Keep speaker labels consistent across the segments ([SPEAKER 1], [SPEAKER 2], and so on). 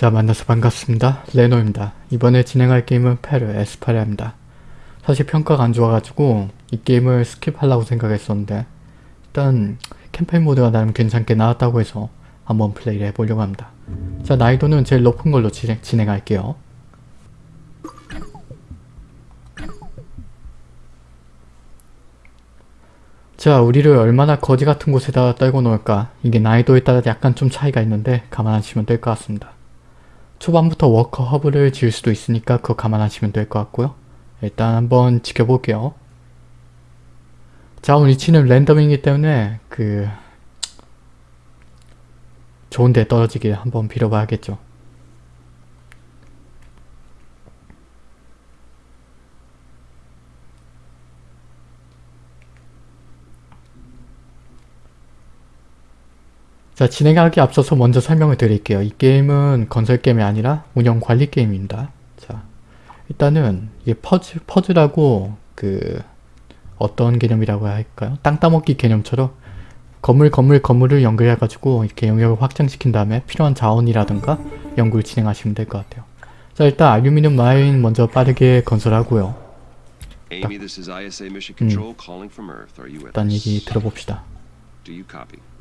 [SPEAKER 1] 자 만나서 반갑습니다. 레노입니다. 이번에 진행할 게임은 Per Aspera입니다. 사실 평가가 안 좋아가지고 이 게임을 skip하려고 생각했었는데 일단 캠페인 모드가 나름 괜찮게 나왔다고 해서 한번 플레이를 해보려고 합니다. 자 난이도는 제일 높은 걸로 진행, 진행할게요. 자 우리를 얼마나 거지 같은 곳에다 떨궈 놓을까 이게 난이도에 따라 약간 좀 차이가 있는데 감안하시면 될 것 같습니다. 초반부터 워커 허브를 지을 수도 있으니까 그거 감안하시면 될 것 같고요. 일단 한번 지켜볼게요. 자 오늘 위치는 랜덤이기 때문에 그 좋은데 떨어지길 한번 빌어봐야겠죠. 자 진행하기 앞서서 먼저 설명을 드릴게요. 이 게임은 건설 게임이 아니라 운영 관리 게임입니다. 자 일단은 이게 퍼즐, 퍼즐하고 그 어떤 개념이라고 할까요? 땅 따먹기 개념처럼 건물 건물 건물을 연결해 가지고 이렇게 영역을 확장시킨 다음에 필요한 자원이라든가 연구를 진행하시면 될 것 같아요. 자 일단 알루미늄 마인 먼저 빠르게 건설하고요.
[SPEAKER 2] Are you with
[SPEAKER 1] 일단? 얘기 들어봅시다.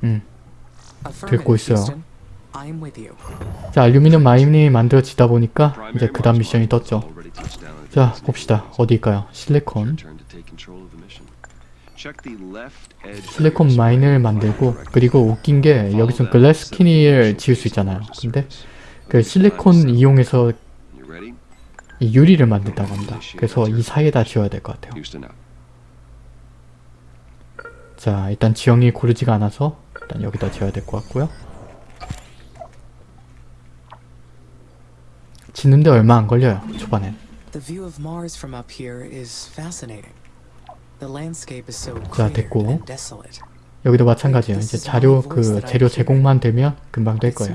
[SPEAKER 1] 음.
[SPEAKER 3] 듣고
[SPEAKER 1] 있어요. 자 알루미늄 마인이 만들어지다 보니까 이제 그 다음 미션이 떴죠. 자 봅시다. 어디일까요? 실리콘. 실리콘 마인을 만들고. 그리고 웃긴 게 여기서 글래스키니를 지을 수 있잖아요. 근데 그 실리콘 이용해서? 이 유리를 만든다고 합니다. 그래서 이 사이에다 지어야 될 것 같아요. 자 일단 지형이 고르지가 않아서 일단 여기다 지어야 될 것 같고요. 짓는데 얼마 안 걸려요. 초반엔. 자, 됐고. 여기도 마찬가지예요. 이제 자료 그 재료 제공만 되면 금방 될 거예요.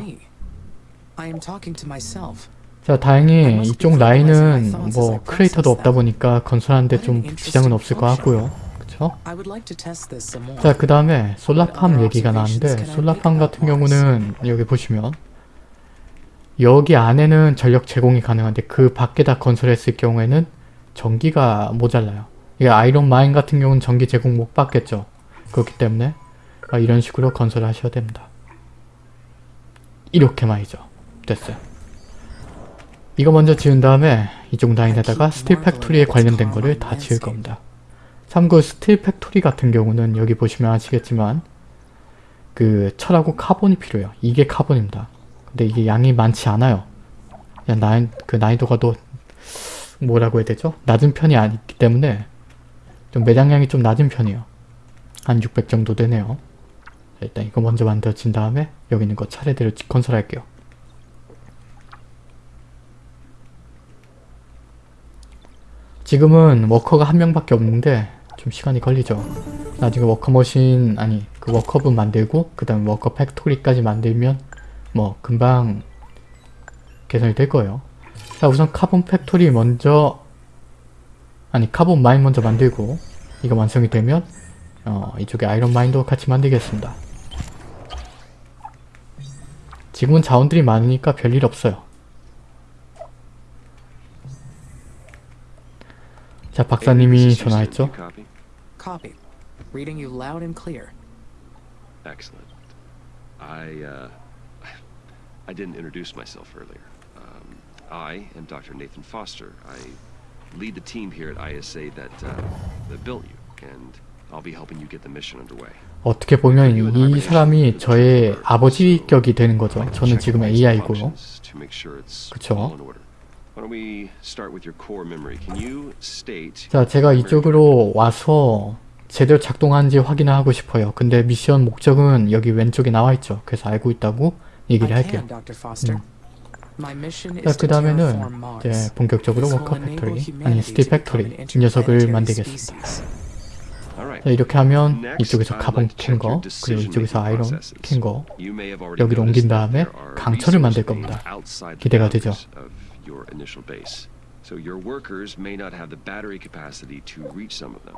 [SPEAKER 1] 자 다행히 이쪽 라인은 뭐 크레이터도 없다 보니까 건설하는데 좀 지장은 없을 것 같고요. 그쵸?
[SPEAKER 3] 뭐.
[SPEAKER 1] 자 그 다음에 solar farm 얘기가 나왔는데 solar farm 같은 경우는 여기 보시면 여기 안에는 전력 제공이 가능한데 그 밖에다 건설했을 경우에는 전기가 모자라요. 이게 iron mine 같은 경우는 전기 제공 못 받겠죠. 그렇기 때문에 아, 이런 식으로 건설을 하셔야 됩니다. 이렇게 말이죠. 됐어요. 이거 먼저 지은 다음에 이쪽 라인에다가 steel factory에 관련된 거를 다 지을 겁니다. 참고로 steel factory 같은 경우는 여기 보시면 아시겠지만 그 철하고 carbon이 필요해요. 이게 carbon입니다. 근데 이게 양이 많지 않아요. 그냥 나인, 그 난이도가 더 뭐라고 해야 되죠? 낮은 편이 아니기 때문에 좀 매장량이 좀 낮은 편이에요. 한 600 정도 되네요. 자, 일단 이거 먼저 만들어진 다음에 여기 있는 거 차례대로 건설할게요. 지금은 워커가 한 명밖에 없는데 좀 시간이 걸리죠. 나중에 worker machine 아니 그 worker hub 만들고 그 다음에 worker factory까지 만들면 뭐 금방 개선이 될 거예요. 자 우선 carbon factory 먼저 아니 carbon mine 먼저 만들고 이거 완성이 되면 어 이쪽에 iron mine도 같이 만들겠습니다. 지금은 자원들이 많으니까 별일 없어요. 자 박사님이. 전화했죠.
[SPEAKER 2] Copy?
[SPEAKER 3] Reading you loud and clear.
[SPEAKER 2] Excellent. I uh, I didn't introduce myself earlier. Um, I am Dr. Nathan Foster. I lead the team here at ISA that uh, that built you, and I'll be helping you get the mission underway.
[SPEAKER 1] 어떻게 보면 이 사람이 저의 아버지격이 되는 거죠. 저는 지금 AI고요. 그쵸. 자, 제가 이쪽으로 와서 제대로 작동하는지 확인을 하고 싶어요. 근데 미션 목적은 여기 왼쪽에 나와 있죠. 그래서 알고 있다고 얘기를 할게요.
[SPEAKER 3] mission
[SPEAKER 1] 자, 그 다음에는. 이제 본격적으로 worker factory, 아니
[SPEAKER 3] steel
[SPEAKER 1] factory 녀석을 만들겠습니다. 자, 이렇게 하면 이쪽에서 카본 캔 거, 그리고 이쪽에서 iron 캔 거, 여기로 옮긴 다음에 강철을 만들 겁니다. 기대가 되죠.
[SPEAKER 2] So your workers may not have the battery capacity to reach some of them.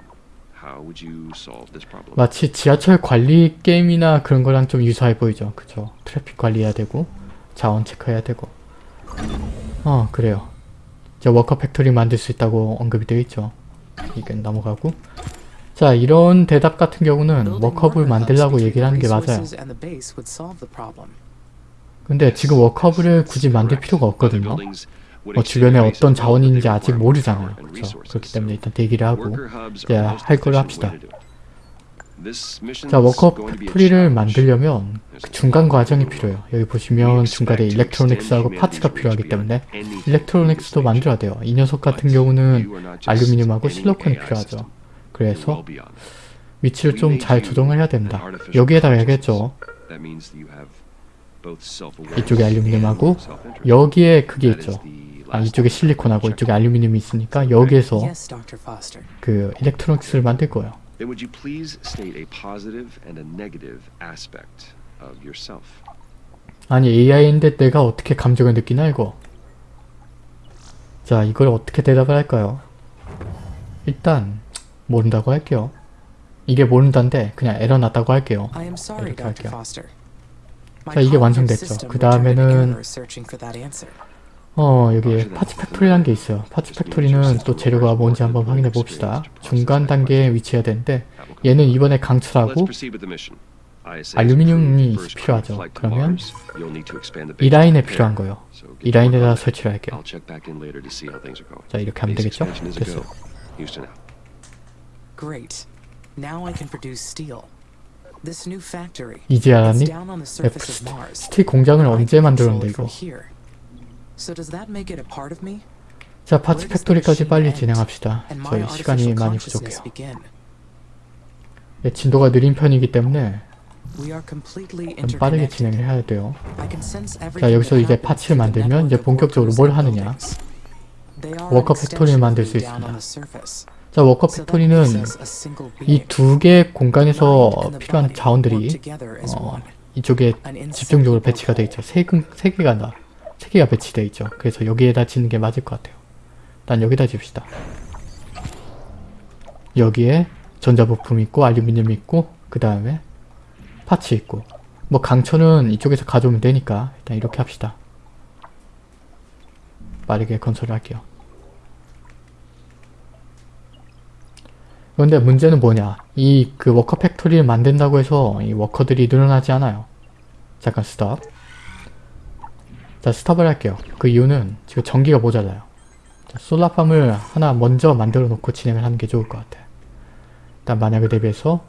[SPEAKER 2] How would you solve this problem?
[SPEAKER 1] 마치 지하철 관리 게임이나 그런 거랑 좀 유사해 보이죠. 그쵸? 트래픽 관리해야 되고 자원 체크해야 되고 어 그래요. 자 worker factory 만들 수 있다고 언급이 되어 있죠. 이건 넘어가고 자 이런 대답 같은 경우는
[SPEAKER 3] hubs
[SPEAKER 1] 만들라고 얘기를 하는 게 맞아요. 근데 지금 worker hub을 굳이 만들 필요가 없거든요. 뭐 주변에 어떤 자원이 있는지 아직 모르잖아요. 그렇죠? 그렇기 때문에 일단 대기를 하고 이제 할 걸로 합시다. 자 worker factory를 만들려면 그 중간 과정이 필요해요. 여기 보시면 중간에 electronics하고 parts가 필요하기 때문에 electronics도 만들어야 돼요. 이 녀석 같은 경우는 알루미늄하고 실리콘이 필요하죠. 그래서 위치를 좀 잘 조정을 해야 됩니다. 여기에다 해야겠죠. 이쪽에 알루미늄하고 여기에 그게 있죠. 아 이쪽에 실리콘하고 이쪽에 알루미늄이 있으니까 여기에서. 그 일렉트로닉스를 만들 거예요.
[SPEAKER 2] Then would you please state a positive and a negative aspect of yourself?
[SPEAKER 1] 아니 AI인데 내가 어떻게 감정을 느끼나 이거 자 이걸 어떻게 대답을 할까요? 일단 모른다고 할게요 이게 모른다인데 그냥 에러 났다고 할게요
[SPEAKER 3] I am sorry,
[SPEAKER 1] 이렇게
[SPEAKER 3] 답
[SPEAKER 1] 할게요. 자, 이게 완성됐죠. 그 다음에는. 어 여기에 parts factory라는 게 있어요 parts factory는 또 재료가 뭔지 한번 확인해 봅시다 중간 단계에 위치해야 되는데 얘는 이번에 강철하고 알루미늄이 필요하죠. 그러면 이 라인에 필요한. 거예요 이 라인에다. 설치를 할게요. 자 이렇게 하면 되겠죠? 됐어.
[SPEAKER 3] Great. Now I can produce steel.
[SPEAKER 1] 이제 알았니? steel 공장을 언제 만들었는데 이거? 자 parts factory까지 빨리 진행합시다 저희 시간이 많이 부족해요. 예, 진도가 느린 편이기 때문에 좀 빠르게. 진행을 해야 돼요 자 여기서 이제 parts를 만들면 이제 본격적으로 뭘 하느냐 worker factory를 만들 수 있습니다. 자 worker factory는 이. 두 개의 공간에서 필요한 자원들이 어. 이쪽에 집중적으로 배치가 돼
[SPEAKER 3] whole.
[SPEAKER 1] 있죠. 세, 근- 세 개가 나, 세 개가 배치돼 있죠. 그래서 여기에다 짓는 게 맞을 것 같아요. 일단 여기다 집시다. 여기에 전자부품 있고 알루미늄 있고 그 다음에 parts 있고. 뭐 강철은 이쪽에서 가져오면 되니까 일단 이렇게 합시다. 빠르게 건설을 할게요 그런데 문제는 뭐냐? 이 그 worker factory를 만든다고 해서 이 worker들이 늘어나지 않아요. 잠깐 스톱. 자 스톱을 할게요. 그 이유는 지금 전기가 모자라요. 자, solar farm을 하나 먼저 만들어 놓고 진행을 하는 게 좋을 것 같아. 일단 만약에 대비해서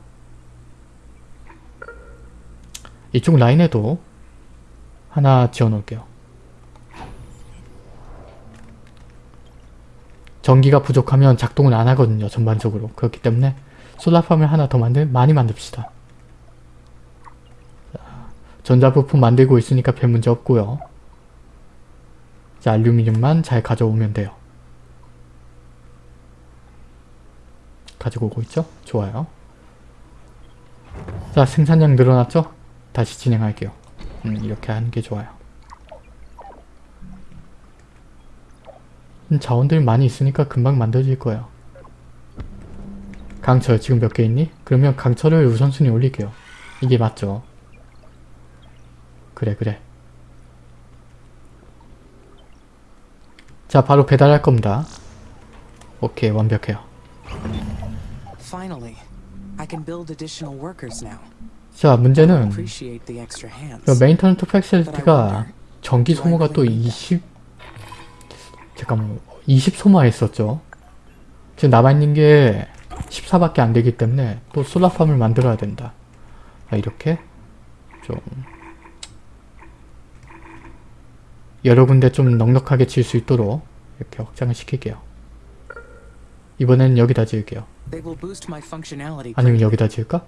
[SPEAKER 1] 이쪽 라인에도 하나 지어 놓을게요 전기가 부족하면 작동을 안 하거든요 전반적으로. 그렇기 때문에 솔라팜을 하나 더 만들 많이 만듭시다. 자, 전자부품 만들고 있으니까 별 문제 없고요. 자 알루미늄만 잘 가져오면 돼요. 가지고 오고 있죠? 좋아요. 자 생산량 늘어났죠? 다시 진행할게요. 음, 이렇게 하는 게 좋아요 자원들이 많이 있으니까 금방 만들어질 거예요. 강철 지금 몇 개 있니? 그러면 강철을 우선순위 올릴게요. 이게 맞죠? 그래 그래. 자 바로 배달할 겁니다. 오케이 완벽해요. 자 문제는
[SPEAKER 3] I
[SPEAKER 1] 팩실리티가 전기 소모가 또 20... 잠깐만 20 소모했었죠. 지금 남아있는 게 14밖에 안 되기 때문에 또 솔라팜을 만들어야 된다. 자, 이렇게 좀 여러 군데 좀 넉넉하게 지을 수 있도록 이렇게 확장을 시킬게요. 이번엔 여기다 지을게요. 아니면. 여기다 지을까?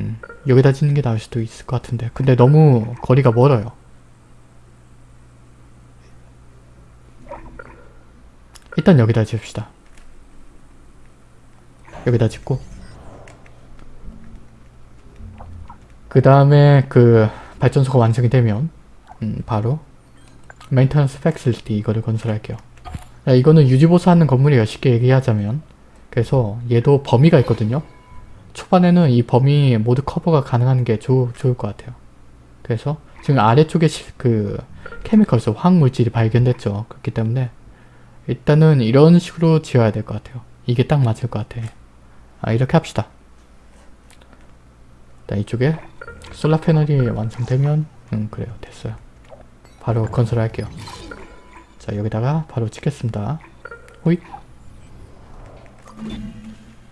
[SPEAKER 1] 음, 여기다 짓는 게 나을 수도 있을 것 같은데 근데 너무 거리가 멀어요 일단 여기다 지읍시다 여기다 짓고 그 다음에 그 발전소가 완성이 되면 음, 바로 maintenance facility 이거를 건설할게요 야, 이거는 유지보수하는 건물이에요 쉽게 얘기하자면 그래서 얘도 범위가 있거든요 초반에는 이 범위 모두 커버가 가능한 게 좋, 좋을 것 같아요. 그래서 지금 아래쪽에 시- 그 chemicals 화학물질이 발견됐죠. 그렇기 때문에 일단은 이런 식으로 지어야 될 것 같아요. 이게 딱 맞을 것 같아. 아 이렇게 합시다. 일단 이쪽에 솔라 패널이 완성되면 음 그래요 됐어요. 바로 건설할게요. 자 여기다가 바로 찍겠습니다. 호잇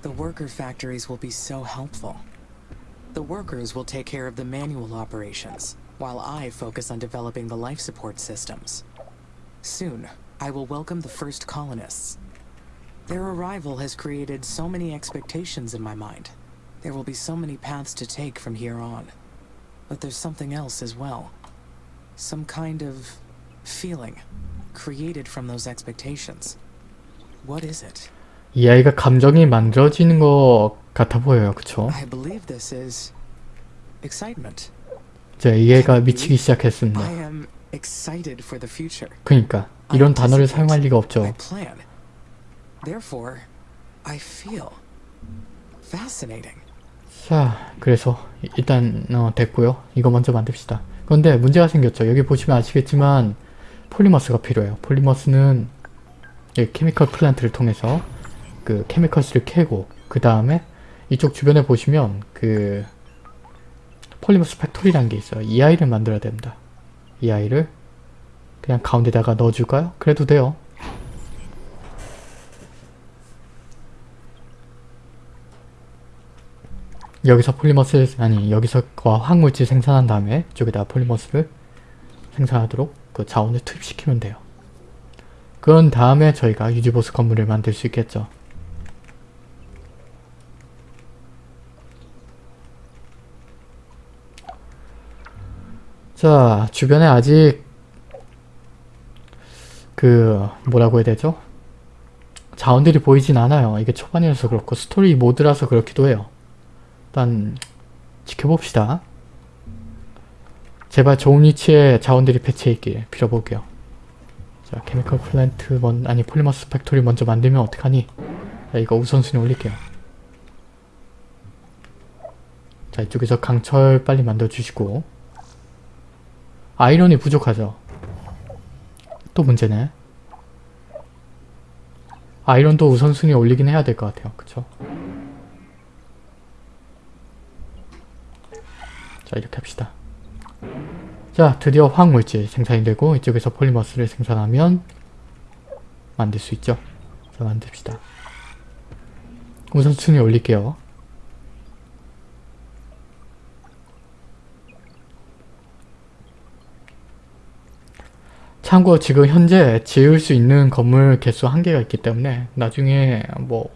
[SPEAKER 3] The worker factories will be so helpful. The workers will take care of the manual operations, while I focus on developing the life support systems. Soon, I will welcome the first colonists. Their arrival has created so many expectations in my mind. There will be so many paths to take from here on. But there's something else as well. Some kind of feeling created from those expectations. What is it?
[SPEAKER 1] 이 아이가 감정이 만들어지는 것 같아 보여요. 그쵸?
[SPEAKER 3] I believe this is excitement.
[SPEAKER 1] 이제 이 애가 미치기 시작했습니다.
[SPEAKER 3] I am excited for the future.
[SPEAKER 1] 그니까
[SPEAKER 3] I
[SPEAKER 1] 이런 단어를 사용할 리가 없죠. 자, 그래서 이- 일단 어, 됐고요. 이거 먼저 만듭시다. 그런데 문제가 생겼죠. 여기 보시면 아시겠지만 polymers가 필요해요. polymers는 이 chemical plant를 통해서 그 chemicals를 캐고 그 다음에 이쪽 주변에 보시면 그 polymers factory라는 게 있어요. 이 아이를 만들어야 됩니다. 이 아이를 그냥 가운데다가 넣어줄까요? 그래도 돼요. 여기서 폴리머스를 아니 여기서 그 화학물질 생산한 다음에 이쪽에다 폴리머스를 생산하도록 그 자원을 투입시키면 돼요. 그런 다음에 저희가 유지보스 건물을 만들 수 있겠죠. 자 주변에 아직 그 뭐라고 해야 되죠? 자원들이 보이진 않아요. 이게 초반이라서 그렇고 스토리 모드라서 그렇기도 해요. 일단 지켜봅시다. 제발 좋은 위치에 자원들이 배치해 있길 빌어볼게요. 자, chemical plant 먼 아니 polymers factory 먼저 만들면 어떡하니? 자, 이거 우선순위 올릴게요. 자, 이쪽에서 강철 빨리 만들어 주시고 아이론이 부족하죠. 또 문제네. 아이론도 우선순위 올리긴 해야 될 것 같아요. 그쵸? 자 이렇게 합시다. 자 드디어 화학물질 생산이 되고 이쪽에서 폴리머스를 생산하면 만들 수 있죠. 자 만듭시다. 우선순위 올릴게요. 참고 지금 현재 지을 수 있는 건물 개수 한계가 있기 때문에 나중에 뭐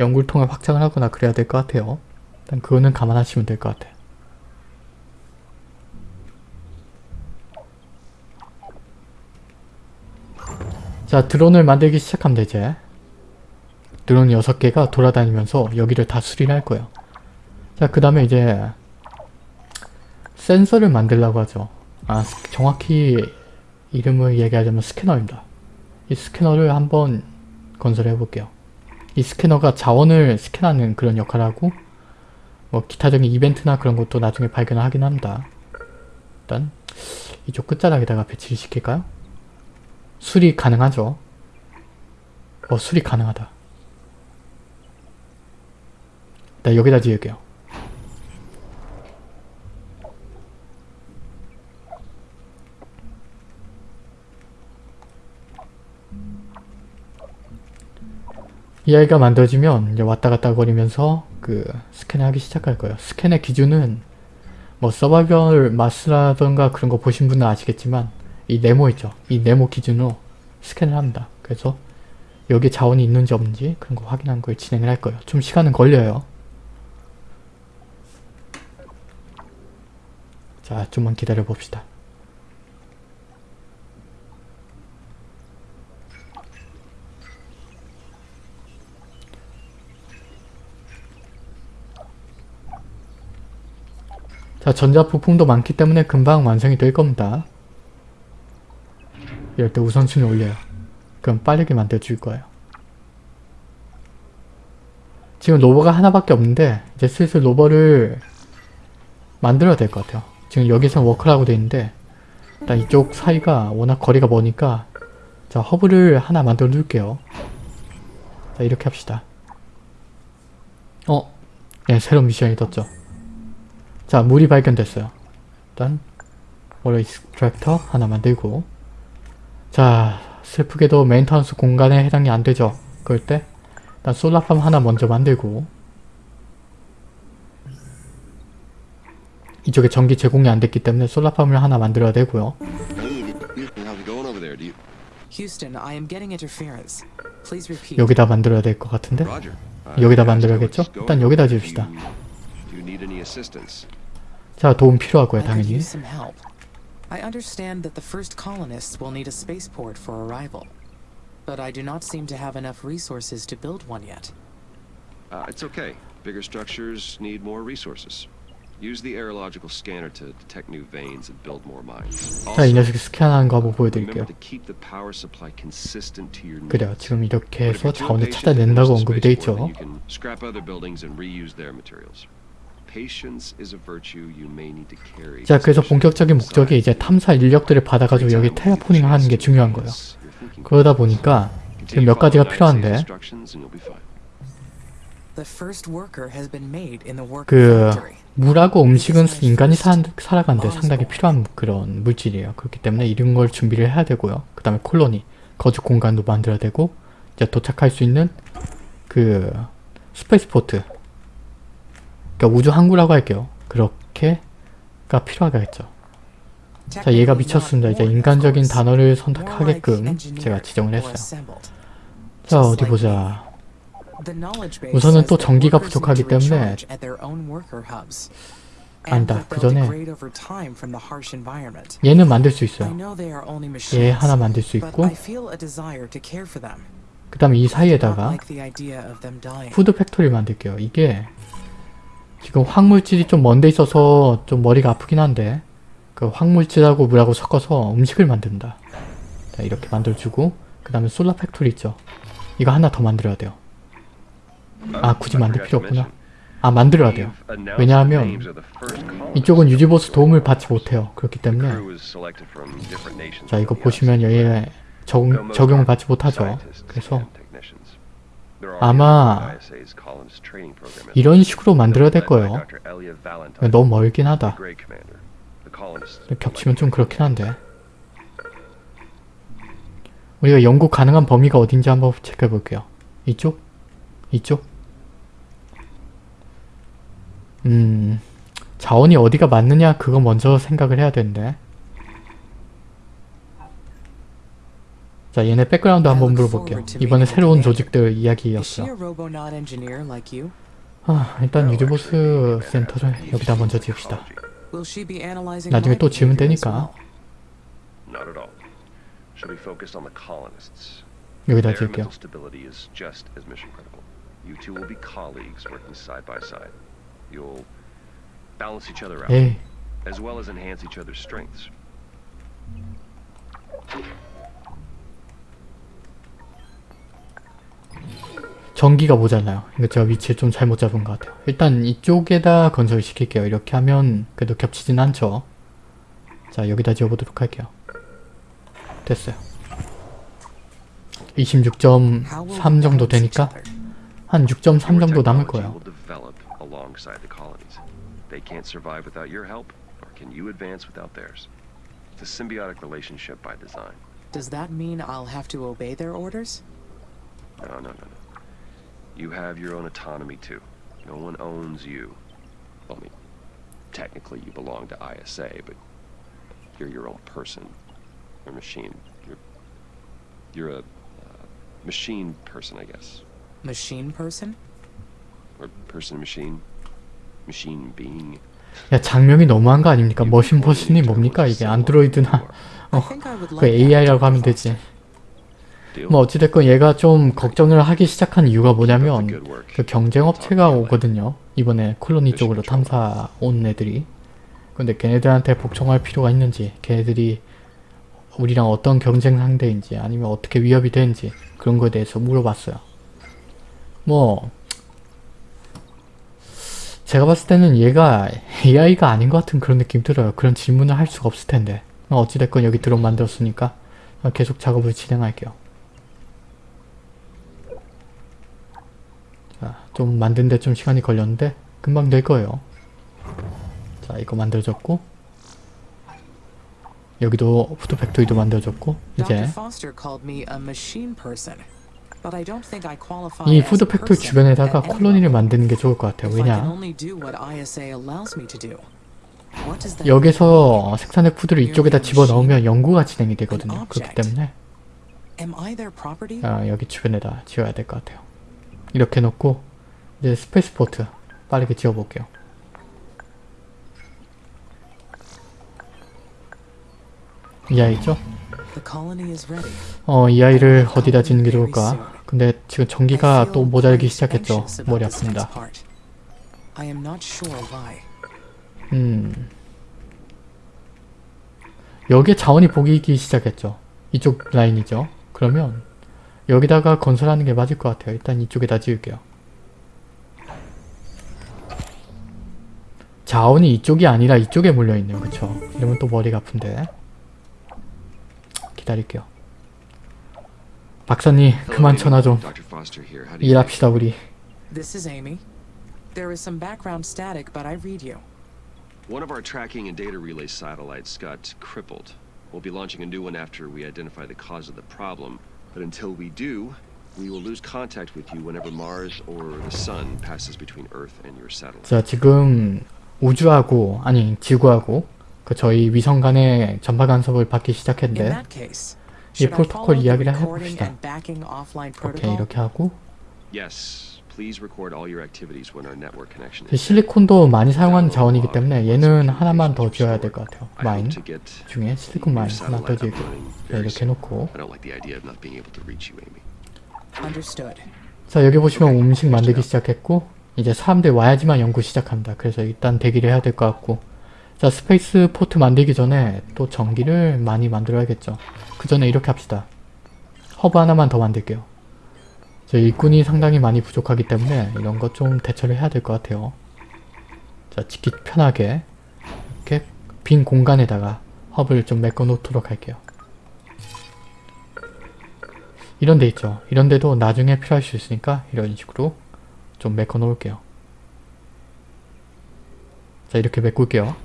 [SPEAKER 1] 연구를 통해 확장을 하거나 그래야 될 것 같아요. 일단 그거는 감안하시면 될 것 같아요. 자 드론을 만들기 시작하면 되지 드론 6개가 돌아다니면서 여기를 다 수리를 할 거예요 자 그 다음에 이제 센서를 만들려고 하죠 아 스- 정확히 이름을 얘기하자면 스캐너입니다 이 스캐너를 한번 건설해 볼게요 이 스캐너가 자원을 스캔하는 그런 역할을 하고 뭐 기타적인 이벤트나 그런 것도 나중에 발견을 하긴 합니다 일단 이쪽 끝자락에다가 배치를 시킬까요? 수리 가능하죠. 어, 수리 가능하다. 나 여기다 지을게요. 이 아이가 만들어지면 이제 왔다 갔다 거리면서 그 스캔을 하기 시작할 거예요. 스캔의 기준은 뭐 서바이벌 마스라던가 그런 거 보신 분은 아시겠지만 이 네모 있죠. 이 네모 기준으로 스캔을 합니다. 그래서 여기 자원이 있는지 없는지 그런 거 확인한 걸 진행을 할 거예요. 좀 시간은 걸려요. 자, 좀만 기다려 봅시다. 자, 전자 부품도 많기 때문에 금방 완성이 될 겁니다. 이럴 때 우선순위 올려요. 그럼 빠르게 만들어줄 거예요. 지금 rover가 하나밖에 없는데 이제 슬슬 rover를 만들어야 될 것 같아요. 지금 여기서는 worker라고 돼 있는데 일단 이쪽 사이가 워낙 거리가 머니까 자 허브를 하나 만들어 놓을게요. 자 이렇게 합시다. 어? 네 새로운 미션이 떴죠. 자 물이 발견됐어요. 일단 water extractor 하나 만들고 자 슬프게도 maintenance 공간에 해당이 안 되죠. 그럴 때 일단 solar farm 하나 먼저 만들고 이쪽에 전기 제공이 안 됐기 때문에 solar farm을 하나 만들어야 되고요. 여기다 만들어야 될 것 같은데? 여기다 만들어야겠죠? 일단 여기다 지읍시다.
[SPEAKER 2] assistance.
[SPEAKER 1] 자 도움 필요하고요
[SPEAKER 3] I could
[SPEAKER 1] 당연히.
[SPEAKER 3] use some help. I understand that the first colonists will need a spaceport for arrival. But I do not seem to have enough resources to build one yet.
[SPEAKER 2] Uh, it's okay. Bigger structures need more resources. Use the aerological scanner to detect new veins and build more mines.
[SPEAKER 1] 자 이
[SPEAKER 2] Also,
[SPEAKER 1] 녀석이 스캔하는 거 한번
[SPEAKER 2] remember
[SPEAKER 1] 보여드릴게요.
[SPEAKER 2] to keep the power supply consistent to your needs.
[SPEAKER 1] 그래요 지금 이렇게
[SPEAKER 2] But if
[SPEAKER 1] 해서
[SPEAKER 2] you're too
[SPEAKER 1] 자원을
[SPEAKER 2] impatient to
[SPEAKER 1] 찾아낸다고
[SPEAKER 2] finish the
[SPEAKER 1] 언급이 돼
[SPEAKER 2] spaceport,
[SPEAKER 1] 있죠. 자 그래서 본격적인 목적이 이제 탐사 인력들을 받아가지고 여기 테라포닝 하는 게 중요한 거예요. 그러다 보니까 지금 몇 가지가 필요한데 그. 물하고 음식은 인간이 사, 살아가는데 상당히 필요한 그런 물질이에요. 그렇기 때문에 이런 걸 준비를 해야 되고요. 그 다음에 콜로니, 거주 공간도 만들어야 되고 이제 도착할 수 있는 그 spaceport 그러니까 우주 항구라고 할게요. 그렇게가 필요하겠죠. 자 얘가 미쳤습니다. 이제 인간적인 단어를 선택하게끔 제가 지정을 했어요. 자 어디 보자. 우선은 또 전기가 부족하기 때문에 아니다. 그 전에 얘는 만들 수 있어요. 얘 하나 만들 수 있고 그 다음에 이 사이에다가 food factory 만들게요. 이게 지금 화학물질이 좀 먼데 있어서 좀 머리가 아프긴 한데 그 화학물질하고 물하고 섞어서 음식을 만든다. 자 이렇게 만들어주고 그 다음에 solar factory 있죠. 이거 하나 더 만들어야 돼요. 아 굳이 만들 필요 없구나. 아 만들어야 돼요. 왜냐하면 이쪽은 유지보스 도움을 받지 못해요. 그렇기 때문에 자 이거 보시면 여기에 적용, 적용을 받지 못하죠. 그래서 아마 이런 식으로 만들어야 될 거예요. 너무 멀긴 하다. 겹치면 좀 그렇긴 한데 우리가 연구 가능한 범위가 어딘지 한번 체크해 볼게요. 이쪽? 이쪽? 음... 자원이 어디가 맞느냐 그거 먼저 생각을 해야 되는데 자 얘네 background 한번 물어볼게요. 이번에 새로운 조직들 이야기였어. 아 일단 유지보수 센터를 여기다 먼저 지읍시다. 나중에 또 지으면 되니까. 여기다 지을게요. 에이
[SPEAKER 2] as well as enhance each other's strengths.
[SPEAKER 1] 전기가 모자라요. 이거 제가 위치를 좀 잘못 잡은 것 같아요. 일단 이쪽에다 건설을 시킬게요. 이렇게 하면 그래도 겹치진 않죠. 자 여기다 지어보도록 할게요. 됐어요. 26.3 정도 되니까 한 6.3
[SPEAKER 2] Your
[SPEAKER 1] 정도 남을 거예요.
[SPEAKER 3] Does that mean I'll have to obey their orders?
[SPEAKER 2] No, no, no, no. You have your own autonomy too. No one owns you. Well, I mean, technically you belong to ISA, but you're your own person or machine. You're you're a uh, machine person, I guess,
[SPEAKER 3] Machine person?
[SPEAKER 2] or person machine, machine being.
[SPEAKER 1] 야 장면이 너무한 거 아닙니까? 머신 버신이 뭡니까 이게 안드로이드나
[SPEAKER 3] I think I would
[SPEAKER 1] 그
[SPEAKER 3] like that,
[SPEAKER 1] AI라고
[SPEAKER 3] Dr.
[SPEAKER 1] 하면 되지. 뭐 어찌됐건 얘가 좀 걱정을 하기 시작한 이유가 뭐냐면. 그 경쟁 업체가 오거든요. 이번에 콜로니 쪽으로 탐사 온 애들이. 근데 걔네들한테 복종할 필요가 있는지, 걔네들이 우리랑 어떤 경쟁 상대인지, 아니면 어떻게 위협이 되는지 그런 거에 대해서 물어봤어요. 뭐 제가 봤을 때는 얘가 AI가 아닌 것 같은 그런 느낌 들어요. 그런 질문을 할 수가 없을 텐데. 어, 어찌됐건 여기 드론 만들었으니까 어, 계속 작업을 진행할게요. 좀 만드는데 좀 시간이 걸렸는데 금방 될 거예요. 자, 이거 만들어졌고 여기도 food factory도 만들어졌고. 이제 이 food
[SPEAKER 3] factory
[SPEAKER 1] 주변에다가 colony를. 만드는 게 좋을 것 같아요. 왜냐? 여기서 생산의 food를 이쪽에다 집어넣으면 연구가 진행이 되거든요. 그렇기 때문에? 아, 여기 주변에다 지어야 될 것 같아요. 이렇게 놓고 이제 space port 빠르게 지어볼게요. 이 아이죠? 어, 이 아이를 어디다 짓는 게 좋을까? 근데 지금 전기가 또 모자르기 시작했죠. 머리 아픕니다. 음. 여기에 자원이 보이기 시작했죠. 이쪽 라인이죠. 그러면 여기다가 건설하는 게 맞을 것 같아요. 일단 이쪽에다 지을게요. 자원이 이쪽이 아니라 이쪽에 몰려있네요. 그쵸? 이러면 또 머리가 아픈데. 기다릴게요. 박사님 그만. 전화 좀 일합시다 우리.
[SPEAKER 3] This is Amy. There is some background static, but I read you.
[SPEAKER 2] One of our tracking and data relay satellites got crippled. We'll be launching a new one after we identify the cause of the problem. But until we do, we will lose contact with you whenever Mars or the Sun passes between Earth and your satellite.
[SPEAKER 1] 자 지금 우주하고 아니 지구하고 그 저희 위성 간의 전파 간섭을 받기 시작했는데
[SPEAKER 3] that case,
[SPEAKER 1] 이 프로토콜 이야기를 해봅시다. 오케이? 이렇게 하고
[SPEAKER 2] Yes, please record all your activities when our network connection
[SPEAKER 1] 이
[SPEAKER 2] is.
[SPEAKER 1] 실리콘도 많이 사용하는 자원이기 때문에 얘는 하나만 더 지어야 될 것 같아요.
[SPEAKER 2] I
[SPEAKER 1] mine
[SPEAKER 2] hope to get
[SPEAKER 1] 중에 실리콘
[SPEAKER 2] mine
[SPEAKER 1] 하나 더
[SPEAKER 2] satellite up
[SPEAKER 1] 지을게요. 이렇게. 해놓고
[SPEAKER 2] I don't like the idea of not being able to reach you, Amy.
[SPEAKER 3] Understood.
[SPEAKER 1] 자 여기 보시면 음식 만들기 시작했고 이제 사람들 와야지만 연구 시작합니다. 그래서 일단 대기를 해야 될 것 같고 자 space port 만들기 전에 또 전기를 많이 만들어야겠죠. 그 전에 이렇게 합시다. 허브 하나만 더 만들게요. 저 일꾼이 상당히 많이 부족하기 때문에 이런 거좀 대처를 해야 될 것 같아요. 자 짓기 편하게 이렇게 빈 공간에다가 허브를 좀 메꿔 놓도록 할게요. 이런 데 있죠. 이런 데도 나중에 필요할 수 있으니까 이런 식으로 좀 메꿔 놓을게요. 자 이렇게 메꿀게요.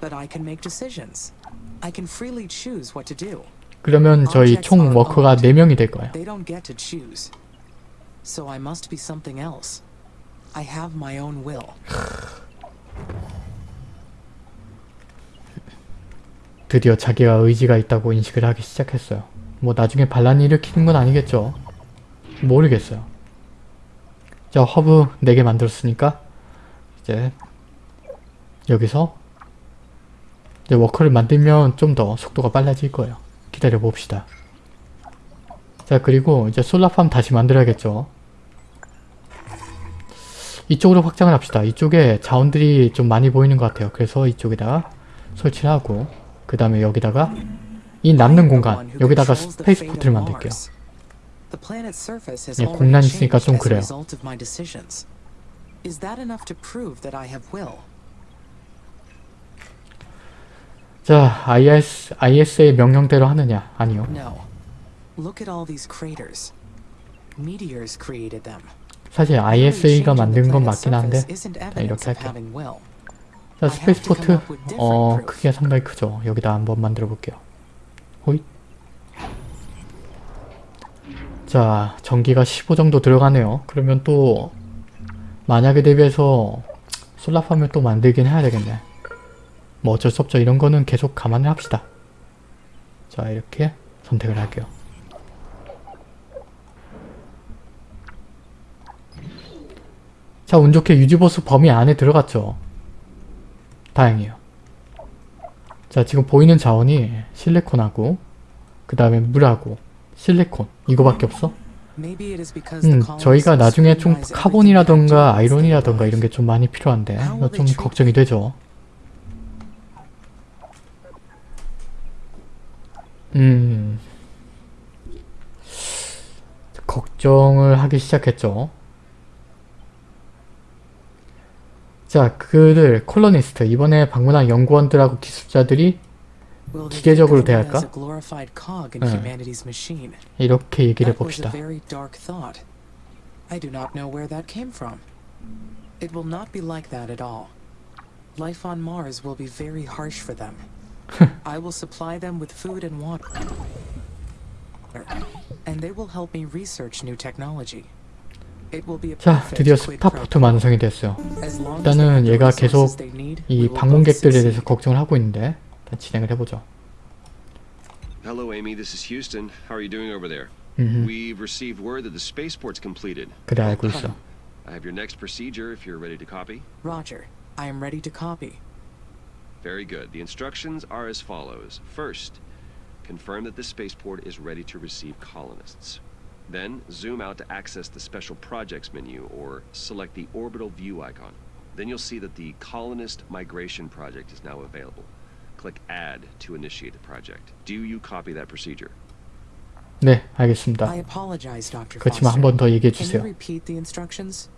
[SPEAKER 3] But I can make decisions. I can freely choose what to do.
[SPEAKER 1] 그러면 저희 총 워커가 4명이 될 거예요.
[SPEAKER 3] They don't get to choose. So I must be something else. I have my own will.
[SPEAKER 1] 드디어 자기가 의지가 있다고 인식을 하기 시작했어요. 뭐 나중에 반란이 일으키는 건 아니겠죠. 모르겠어요. 자 허브 4개 만들었으니까 이제 여기서 이제 worker를 만들면 좀 더 속도가 빨라질 거예요. 기다려 봅시다. 자 그리고 이제 solar farm 다시 만들어야겠죠. 이쪽으로 확장을 합시다. 이쪽에 자원들이 좀 많이 보이는 것 같아요. 그래서 이쪽에다가 설치를 하고 그 다음에 여기다가 이 남는 공간 여기다가 space port를 만들게요. 예, 공난 있으니까 좀 그래요.
[SPEAKER 3] result of my decisions. Is that enough to prove that I have will?
[SPEAKER 1] 자 ISA, ISA의 명령대로 하느냐? 아니요. 사실 ISA가 만든 건 맞긴 한데 자 이렇게 할게요. 자
[SPEAKER 3] space port
[SPEAKER 1] 어. 크기가 상당히 크죠. 여기다 한번 만들어 볼게요. 호잇 자 전기가 15 정도 들어가네요. 그러면 또 만약에 대비해서 솔라팜을 또 만들긴 해야 되겠네. 뭐 어쩔 수 없죠. 이런 거는 계속 감안을 합시다. 자 이렇게 선택을 할게요. 자 운 좋게 유지보수 범위 안에 들어갔죠. 다행이에요. 자 지금 보이는 자원이 실리콘하고 그 다음에 물하고 실리콘 이거밖에 없어? 음 저희가 나중에 좀 카본이라던가 아이론이라던가 이런 게 좀 많이 필요한데
[SPEAKER 3] will
[SPEAKER 1] 좀 걱정이 되죠. 음 걱정을 하기 시작했죠. 자, 그들 콜로니스트 이번에 방문한 연구원들하고 기술자들이 기계적으로 대할까?
[SPEAKER 3] machine?
[SPEAKER 1] 이렇게 얘기를 해봅시다.
[SPEAKER 3] very dark thought. I do not know where that came from. It will not be like that at all. Life on Mars will be very harsh for them. I will supply them with food and water. And they will help me research new technology. It will be a
[SPEAKER 1] 자,
[SPEAKER 3] perfect
[SPEAKER 1] 드디어
[SPEAKER 3] quid pro
[SPEAKER 1] 스타포트
[SPEAKER 3] quo.
[SPEAKER 1] 완성이 됐어요.
[SPEAKER 3] As long as
[SPEAKER 1] 일단은
[SPEAKER 3] they have the
[SPEAKER 1] 얘가
[SPEAKER 3] resources
[SPEAKER 1] 계속
[SPEAKER 3] they need,
[SPEAKER 1] 이
[SPEAKER 3] we will both
[SPEAKER 1] 방문객들에 대해서
[SPEAKER 3] succeed.
[SPEAKER 1] 걱정을 하고 있는데 일단 진행을 해보죠.
[SPEAKER 2] Hello, Amy. This is Houston. How are you doing over there?
[SPEAKER 1] 음,
[SPEAKER 2] We've received word that the spaceport's completed.
[SPEAKER 1] 그래 알고 있어.
[SPEAKER 2] I have your next procedure if you're ready to copy.
[SPEAKER 3] Roger, I am ready to copy.
[SPEAKER 2] Very good. The instructions are as follows. First, confirm that the spaceport is ready to receive colonists. Then, zoom out to access the Special Projects menu or select the orbital view icon. Then you'll see that the Colonist Migration Project is now available. Click Add to initiate the project. Do you copy that procedure?
[SPEAKER 1] 네, 알겠습니다.
[SPEAKER 3] I apologize, Dr.
[SPEAKER 1] 그렇지만 한
[SPEAKER 3] Foster.
[SPEAKER 1] 번 더 얘기해
[SPEAKER 3] Can you
[SPEAKER 1] 주세요.
[SPEAKER 3] repeat the instructions?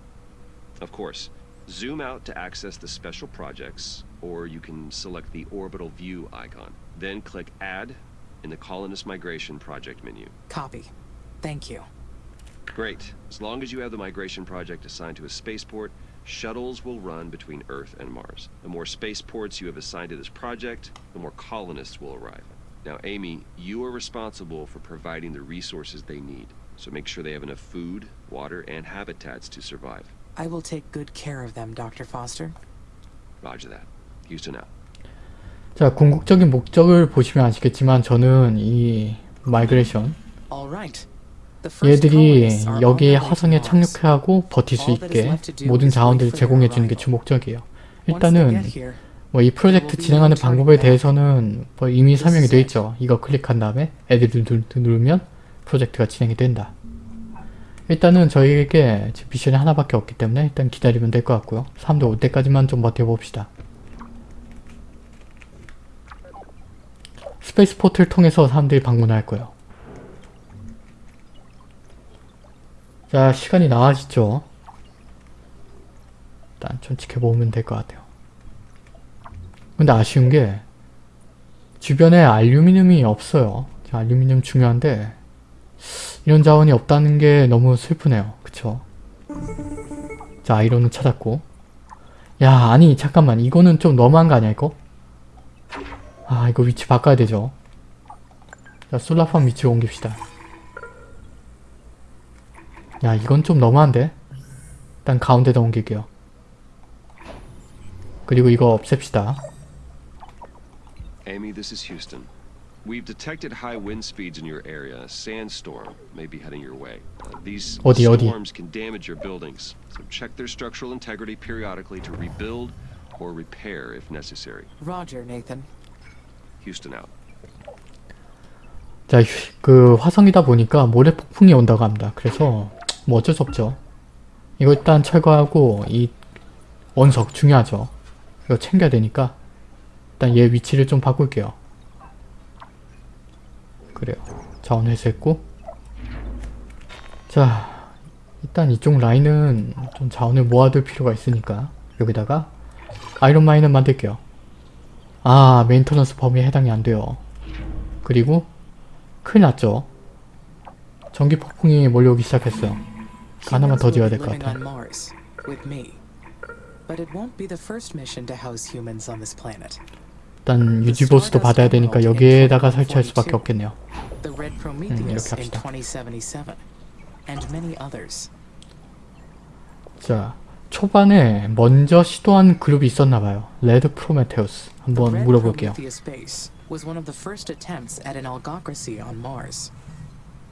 [SPEAKER 2] Of course. Zoom out to access the special projects, or you can select the orbital view icon. Then click Add in the Colonist Migration Project menu.
[SPEAKER 3] Copy. Thank you.
[SPEAKER 2] Great. As long as you have the migration project assigned to a spaceport, shuttles will run between Earth and Mars. The more spaceports you have assigned to this project, the more colonists will arrive. Now, Amy, you are responsible for providing the resources they need. So make sure they have enough food, water, and habitats to survive.
[SPEAKER 3] I will take good care of them, Dr. Foster.
[SPEAKER 2] Roger that.
[SPEAKER 1] 자, 궁극적인 목적을 보시면 아시겠지만 저는 이
[SPEAKER 3] migration
[SPEAKER 1] 얘들이 여기에 화성에. 착륙하고 버틸 수 있게 모든 자원들을 제공해 주는 게 주 목적이에요.
[SPEAKER 3] Once they
[SPEAKER 1] 일단은 뭐 이 프로젝트 진행하는 방법에 대해서는 뭐 이미 설명이 되어 있죠. 이거 클릭한 다음에 애들 누- 누르면 프로젝트가 진행이 된다. 일단은 저희에게 지금 미션이 하나밖에 없기 때문에 일단 기다리면 될 것 같고요. 사람들 올 때까지만 좀 버텨봅시다. space port를 통해서 사람들이 방문할 거예요. 자, 시간이 나아지죠. 일단 좀 지켜보면 될 것 같아요. 근데 아쉬운 게 주변에 알루미늄이 없어요. 자, 알루미늄 중요한데 이런 자원이 없다는 게 너무 슬프네요. 그쵸? 자, iron은 찾았고 야, 아니 잠깐만 이거는 좀 너무한 거 아니야 이거? 아, 이거 위치 바꿔야 되죠. 자, 솔라팜 위치 옮깁시다. 야, 이건 좀 너무한데? 일단 가운데다 옮길게요. 그리고 이거 없앱시다.
[SPEAKER 2] Amy, this is Houston. We've detected high wind speeds in your area. A sandstorm may be heading your way. Uh, these
[SPEAKER 1] 어디, 어디?
[SPEAKER 2] storms can damage your buildings, so check their structural integrity periodically to rebuild or repair if necessary.
[SPEAKER 3] Roger, Nathan.
[SPEAKER 1] 자, 휴- 그 화성이다 보니까 모래 폭풍이 온다고 합니다. 그래서 뭐 어쩔 수 없죠. 이거 일단 철거하고 이 원석 중요하죠. 이거 챙겨야 되니까 일단 얘 위치를 좀 바꿀게요. 그래요. 자원 회수했고 자, 일단 이쪽 라인은 좀 자원을 모아둘 필요가 있으니까 여기다가 iron mine을 만들게요. 아, maintenance 범위에 해당이 안 돼요. 그리고 큰일 났죠. 전기 폭풍이 몰려오기 시작했어요. 하나만
[SPEAKER 3] Humans
[SPEAKER 1] 더 지어야 될 것 같아. 일단 유지보수도 받아야 되니까 여기에다가 설치할 수밖에 없겠네요.
[SPEAKER 3] Prometheus
[SPEAKER 1] 이렇게 합시다.
[SPEAKER 3] 2077, and many others.
[SPEAKER 1] 자, 초반에 먼저 시도한 그룹이 있었나봐요. 레드 프로메테우스.
[SPEAKER 3] The
[SPEAKER 1] 한번
[SPEAKER 3] Red
[SPEAKER 1] 물어볼게요.
[SPEAKER 3] Prometheus base was one of the first attempts at an algocracy on Mars.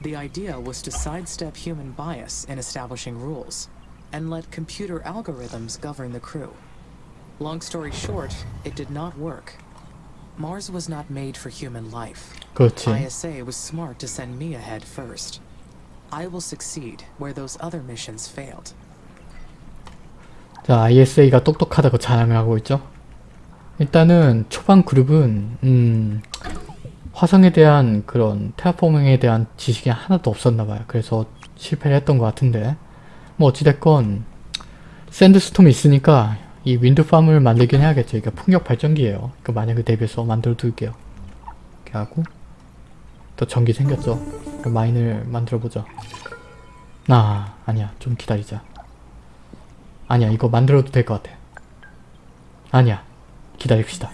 [SPEAKER 3] The idea was to sidestep human bias in establishing rules and let computer algorithms govern the crew. Long story short, it did not work. Mars was not made for human life.
[SPEAKER 1] 그렇지.
[SPEAKER 3] ISA was smart to send me ahead first. I will succeed where those other missions failed.
[SPEAKER 1] 자, ISA가 똑똑하다고 자랑을 하고 있죠. 일단은 초반 그룹은 음, 화성에 대한 그런 테라포밍에 대한 지식이 하나도 없었나봐요. 그래서 실패를 했던 것 같은데 뭐 어찌됐건 샌드스톰이 있으니까 이 윈드팜을 만들긴 해야겠죠. 이게 풍력 발전기예요. 그 만약에 대비해서 만들어 둘게요. 이렇게 하고 또 전기 생겼죠. 그 마인을 만들어 보자. 아 아니야 좀 기다리자. 아니야 이거 만들어도 될 것 같아. 아니야 기다립시다.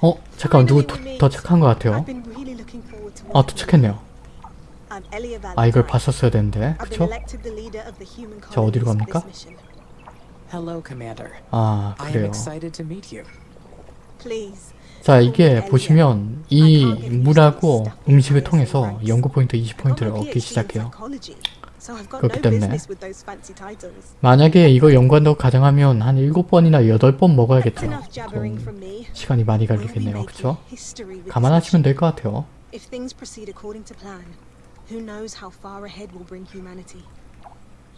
[SPEAKER 1] 어 잠깐 누구 도, 도착한 것 같아요. 아 도착했네요. 아 이걸. 봤었어야 되는데 그쵸? 자, 어디로 갑니까? 아 그래요.
[SPEAKER 3] excited to meet you.
[SPEAKER 4] Please.
[SPEAKER 1] 자 이게 보시면 이 물하고 음식을 통해서 연구 포인트 20포인트를 얻기 시작해요. 그렇기 때문에 만약에 이거 연구한다고 가정하면 한 7번이나 8번 먹어야겠죠. 좀 시간이 많이 걸리겠네요. 그쵸? 감안하시면 될 것 같아요.
[SPEAKER 4] If things proceed according to plan, who knows how far ahead we'll bring humanity.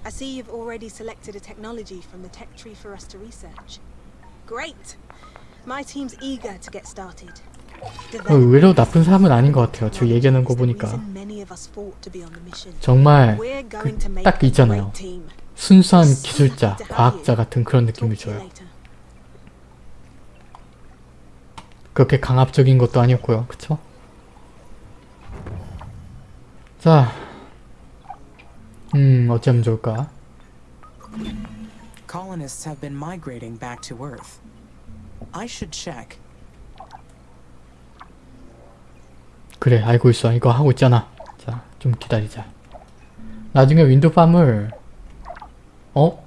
[SPEAKER 4] I see you've already selected a technology from the tech tree for us to research. Great!
[SPEAKER 1] 의외로 나쁜 사람은 아닌 것 같아요. 지금 얘기하는 거 보니까 정말 그, 딱 있잖아요. 순수한 기술자, 과학자 같은 그런 느낌을 줘요. 그렇게 강압적인 것도 아니었고요. 그쵸? 자, 음, 어쩌면 좋을까?
[SPEAKER 3] Colonists have been migrating back to Earth. I should check.
[SPEAKER 1] 그래, 알고 있어. 이거 하고 있잖아. 자, 좀 기다리자. 나중에 윈드팜을 어?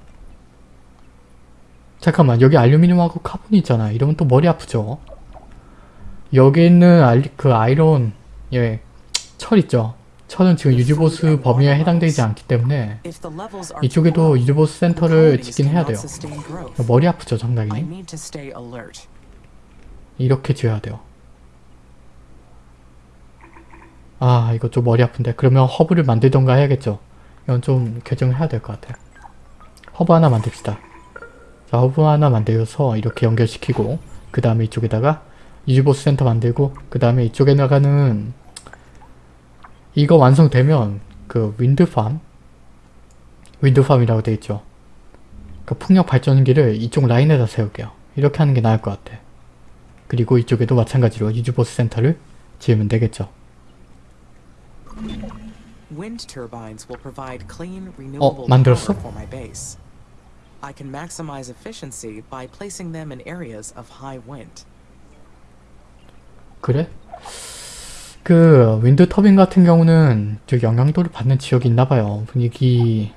[SPEAKER 1] 잠깐만, 여기 알루미늄하고 카본이 있잖아. 이러면 또 머리 아프죠? 여기 있는 알, 그 iron, 예, 철 있죠? 철은 지금 유지보수 범위에 해당되지 않기 때문에 이쪽에도
[SPEAKER 3] the
[SPEAKER 1] 센터를 짓긴 해야 돼요. 머리 아프죠,
[SPEAKER 3] alert.
[SPEAKER 1] 이렇게 지어야 돼요. 아 이거 좀 머리 아픈데 그러면 허브를 만들던가 해야겠죠. 이건 좀 결정을 해야 될 것 같아요. 허브 하나 만듭시다. 자 허브 하나 만들어서 이렇게 연결시키고 그 다음에 이쪽에다가 유지보수 센터 만들고 그 다음에 이쪽에 나가는 이거 완성되면 그 wind farm wind farm이라고 되어 있죠. 그 풍력 발전기를 이쪽 라인에다 세울게요. 이렇게 하는 게 나을 것 같아. 그리고 이쪽에도 마찬가지로 유지보수 센터를 지으면 되겠죠.
[SPEAKER 3] Renewable
[SPEAKER 1] 만들었어?
[SPEAKER 3] I can maximize efficiency by placing them in areas of high wind.
[SPEAKER 1] 그래? 그 윈드 터빈 같은 경우는 저 영향도를 받는 지역이 있나봐요. 분위기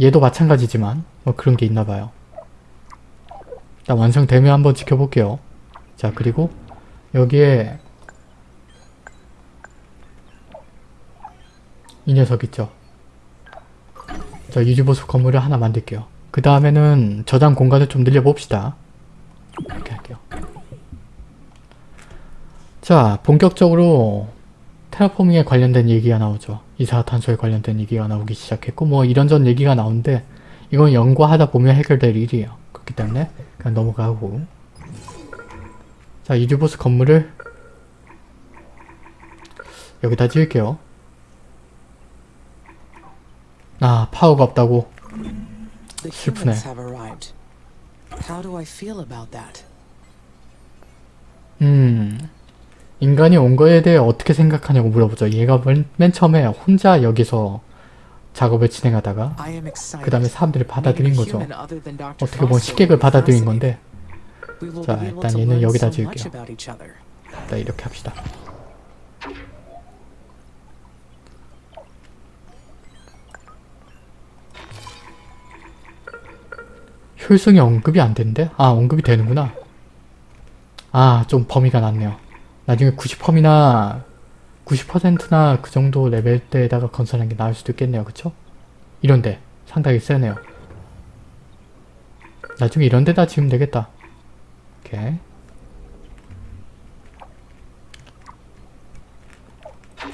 [SPEAKER 1] 얘도 마찬가지지만 뭐 그런 게 있나봐요. 일단 완성되면 한번 지켜볼게요. 자 그리고 여기에 이 녀석 있죠. 자 유지보수 건물을 하나 만들게요. 그 다음에는 저장 공간을 좀 늘려봅시다. 이렇게 할게요. 자 본격적으로 테라포밍에 관련된 얘기가 나오죠. 이산화탄소에 관련된 얘기가 나오기 시작했고 뭐 이런저런 얘기가 나오는데 이건 연구하다 보면 해결될 일이에요. 그렇기 때문에 그냥 넘어가고 자 유지보스 건물을 여기다 지을게요. 아 파워가 없다고 슬프네. 음 인간이 온 거에 대해 어떻게 생각하냐고 물어보죠. 얘가 맨, 맨 처음에 혼자 여기서 작업을 진행하다가. 그 다음에 사람들이 받아들인 거죠. 어떻게 보면 식객을 받아들인. 건데 자, 일단 얘는 여기다 지을게요. 일단 이렇게 합시다. 효율성이 언급이 안 된대? 아 언급이 되는구나. 아 좀 범위가 낮네요. 나중에 90펌이나 90%나 그 정도 레벨대에다가 건설하는 게 나을 수도 있겠네요. 그쵸? 이런데 상당히 세네요. 나중에 이런 데다 지으면 되겠다. 오케이.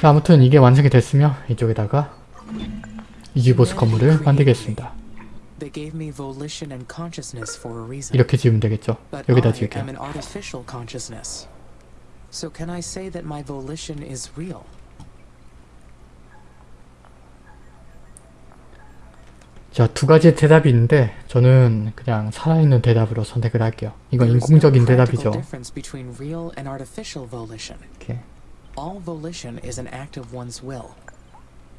[SPEAKER 1] 자, 아무튼 이게 완성이 됐으면 이쪽에다가 이지보스 건물을 만들겠습니다. 이렇게 지으면 되겠죠. 여기다 지을게요.
[SPEAKER 3] am an artificial consciousness. So can I say that my volition is real?
[SPEAKER 1] 자, 두 가지 대답이 있는데 저는 그냥 살아있는 대답으로 선택을 할게요. 이건 인공적인 대답이죠. 이렇게.
[SPEAKER 3] All volition is an act of one's will.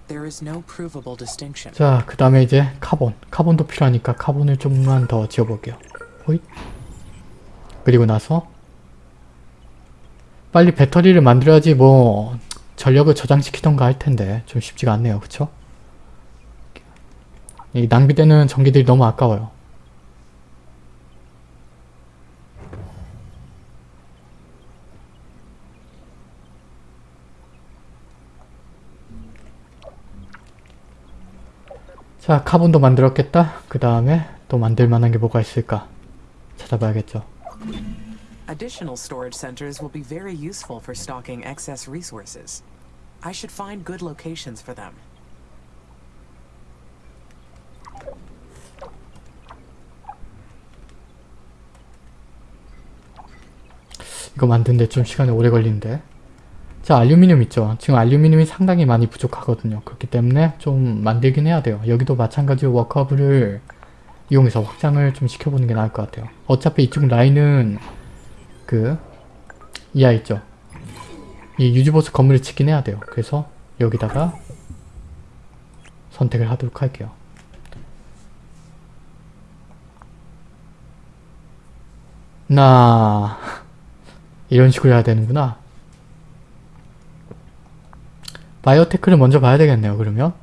[SPEAKER 3] There is no provable distinction.
[SPEAKER 1] 자, 그 다음에 이제 카본. 카본도 필요하니까 카본을 좀만 더 지어볼게요. 호잇. 그리고 나서 빨리 배터리를 만들어야지 뭐 전력을 저장시키던가 할 텐데 좀 쉽지가 않네요. 그쵸? 이 낭비되는 전기들이 너무 아까워요. 자, 카본도 만들었겠다. 그 다음에 또 만들 만한 게 뭐가 있을까? 찾아봐야겠죠.
[SPEAKER 3] Additional storage centers will be very useful for stocking excess resources. I should find good locations for them.
[SPEAKER 1] 이거 만드는데 좀 시간이 오래 걸리는데. 자, 알루미늄 있죠. 지금 알루미늄이 상당히 많이 부족하거든요. 그렇기 때문에 좀 만들긴 해야 돼요. 여기도 마찬가지로 워커블을 이용해서 확장을 좀 시켜보는 게 나을 것 같아요. 어차피 이쪽 라인은 그 이하 있죠. 이 유지보스 건물을 짓긴 해야 돼요. 그래서 여기다가 선택을 하도록 할게요. 나 이런 식으로 해야 되는구나. 바이오테크를 먼저 봐야 되겠네요, 그러면.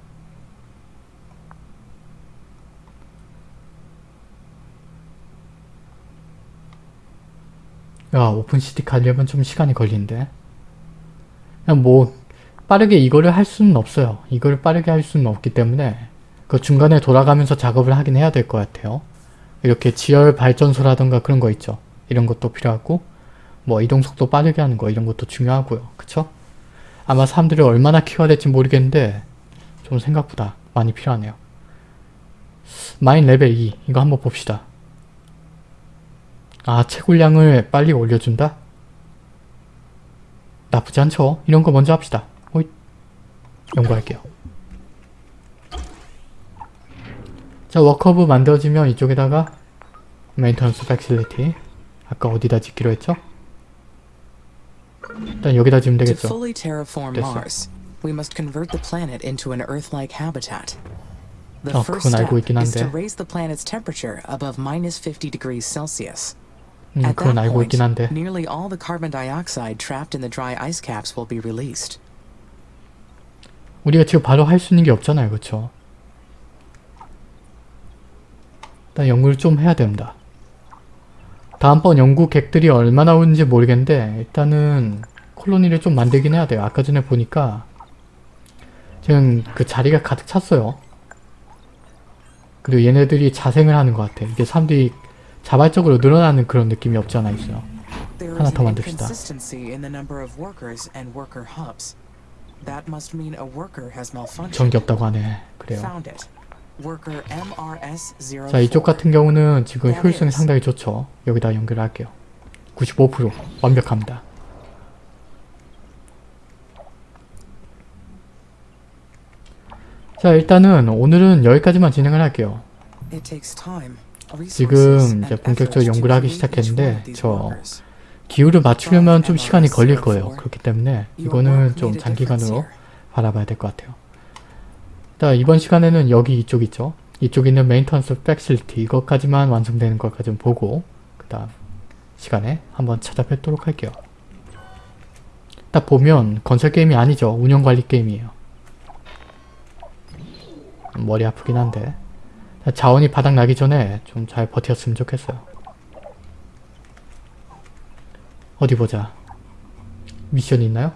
[SPEAKER 1] 야, open city 가려면 좀 시간이. 그냥 뭐, 빠르게 이거를 할 수는 없어요. 이거를 빠르게 할 수는 없기 때문에, 그 중간에 돌아가면서 작업을 하긴 해야 될 것 같아요. 이렇게 지열 발전소라던가 그런 거 있죠. 이런 것도 필요하고, 뭐 이동 속도 빠르게 하는 거 이런 것도 중요하고요. 그쵸? 아마 사람들이 얼마나 키워야 될지 모르겠는데 좀 생각보다 많이 필요하네요. mine 레벨 2 이거 한번 봅시다. 아 채굴량을 빨리 올려준다? 나쁘지 않죠? 이런 거 먼저 합시다. 호잇 연구할게요. 자 worker hub 만들어지면 이쪽에다가 maintenance facility 아까 어디다 짓기로 했죠? 일단 여기다
[SPEAKER 3] To
[SPEAKER 1] 되겠죠. 됐어.
[SPEAKER 3] We must convert the planet into an Earth-like habitat. The
[SPEAKER 1] 어,
[SPEAKER 3] first
[SPEAKER 1] 그건
[SPEAKER 3] step
[SPEAKER 1] 알고 있긴
[SPEAKER 3] is to
[SPEAKER 1] 한데.
[SPEAKER 3] raise the planet's temperature above minus 50 degrees Celsius.
[SPEAKER 1] 음,
[SPEAKER 3] At
[SPEAKER 1] 그건
[SPEAKER 3] that
[SPEAKER 1] 알고
[SPEAKER 3] point,
[SPEAKER 1] 있긴 한데.
[SPEAKER 3] nearly all the carbon dioxide trapped in the dry ice caps will be released.
[SPEAKER 1] 우리가 지금 바로 할 수 있는 게 없잖아요. 그쵸? 일단 연구를 좀 해야 됩니다. 다음번 연구 객들이 얼마나 오는지 모르겠는데 일단은 콜로니를 좀 만들긴 해야 돼요. 아까 전에 보니까 지금 그 자리가 가득 찼어요. 그리고 얘네들이 자생을 하는 것 같아. 이게 사람들이 자발적으로 늘어나는 그런 느낌이 없지 않아 있어요. 하나 더 만듭시다. 전기 없다고 하네. 그래요.
[SPEAKER 3] Found it. Worker MRS04.
[SPEAKER 1] 자 이쪽 같은 경우는 지금 효율성이 상당히 좋죠. 여기다 연결할게요. 95% 완벽합니다. 자 일단은 오늘은 여기까지만 진행을 할게요. 지금 이제 본격적으로 연구를 하기 시작했는데 저. 기후를 맞추려면 좀 시간이 걸릴 거예요. 그렇기 때문에 이거는 좀 장기간으로. 바라봐야 될 것 같아요. 자 이번 시간에는 여기 이쪽 있죠. 이쪽에 있는 maintenance facility 이것까지만 완성되는 것까지 좀 보고 그 다음 시간에 한번 찾아뵙도록 할게요. 딱 보면 건설 게임이 아니죠. 운영관리 게임이에요. 머리 아프긴 한데 자, 자원이 바닥 나기 전에 좀 잘 버텼으면 좋겠어요. 어디 보자. 미션이 있나요?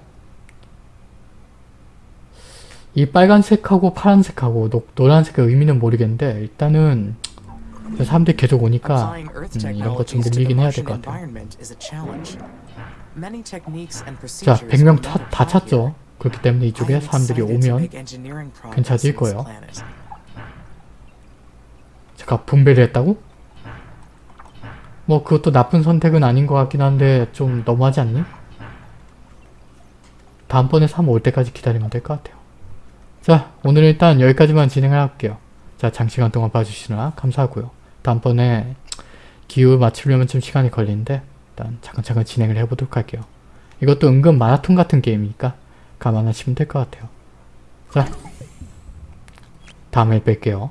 [SPEAKER 1] 이 빨간색하고 파란색하고 노, 노란색의 의미는 모르겠는데 일단은 사람들이 계속 오니까 음, 이런 것 좀 늘리긴 해야 될 것 같아요. 자,
[SPEAKER 3] procedures
[SPEAKER 1] 100명
[SPEAKER 3] were
[SPEAKER 1] 다, 다. 찼죠. 그렇기 때문에 이쪽에 사람들이 오면
[SPEAKER 3] this
[SPEAKER 1] 거예요. 잠깐 분배를 했다고? 뭐 그것도 나쁜 선택은 아닌 것 같긴 한데 좀 너무하지 않니? 다음번에 3 올 때까지 기다리면 될 것 같아요. 자 오늘 일단 여기까지만 진행을 할게요. 자 장시간 동안 봐주시느라 감사하고요. 다음번에 기후 맞추려면 좀 시간이 걸리는데 일단 차근차근 진행을 해보도록 할게요. 이것도 은근 마라톤 같은 게임이니까 감안하시면 될 것 같아요. 자 다음에 뵐게요.